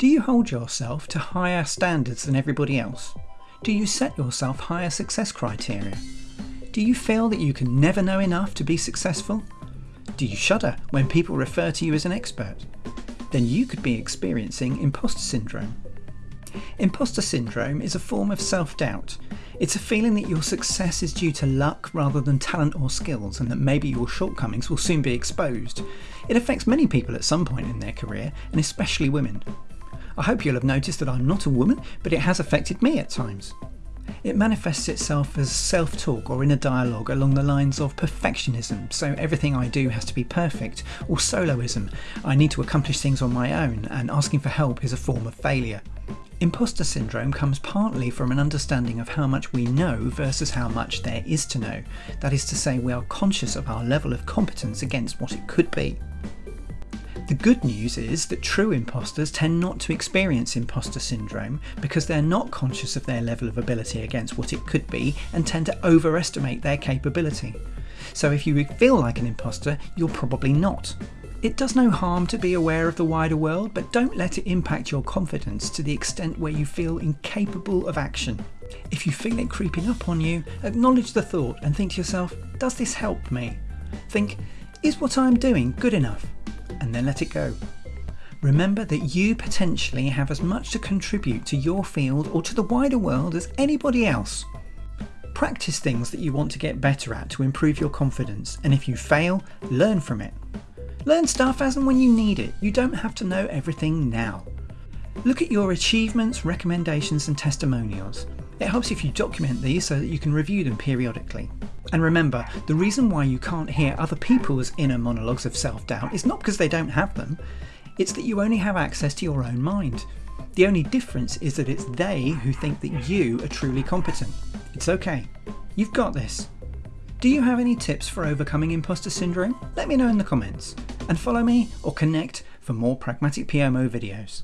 Do you hold yourself to higher standards than everybody else? Do you set yourself higher success criteria? Do you feel that you can never know enough to be successful? Do you shudder when people refer to you as an expert? Then you could be experiencing imposter syndrome. Imposter syndrome is a form of self doubt. It's a feeling that your success is due to luck rather than talent or skills, and that maybe your shortcomings will soon be exposed. It affects many people at some point in their career, and especially women. I hope you'll have noticed that I'm not a woman, but it has affected me at times. It manifests itself as self talk or inner dialogue along the lines of perfectionism, so everything I do has to be perfect, or soloism, I need to accomplish things on my own, and asking for help is a form of failure. Imposter syndrome comes partly from an understanding of how much we know versus how much there is to know. That is to say, we are conscious of our level of competence against what it could be. The good news is that true imposters tend not to experience imposter syndrome because they're not conscious of their level of ability against what it could be and tend to overestimate their capability. So if you feel like an imposter, you're probably not. It does no harm to be aware of the wider world, but don't let it impact your confidence to the extent where you feel incapable of action. If you feel it creeping up on you, acknowledge the thought and think to yourself, does this help me? Think, is what I'm doing good enough? And then let it go. Remember that you potentially have as much to contribute to your field or to the wider world as anybody else. Practice things that you want to get better at to improve your confidence, and if you fail, learn from it. Learn stuff as and when you need it. You don't have to know everything now. Look at your achievements, recommendations, and testimonials. It helps if you document these so that you can review them periodically. And remember, the reason why you can't hear other people's inner monologues of self doubt is not because they don't have them, it's that you only have access to your own mind. The only difference is that it's they who think that you are truly competent. It's okay. You've got this. Do you have any tips for overcoming imposter syndrome? Let me know in the comments. And follow me or connect for more Pragmatic PMO videos.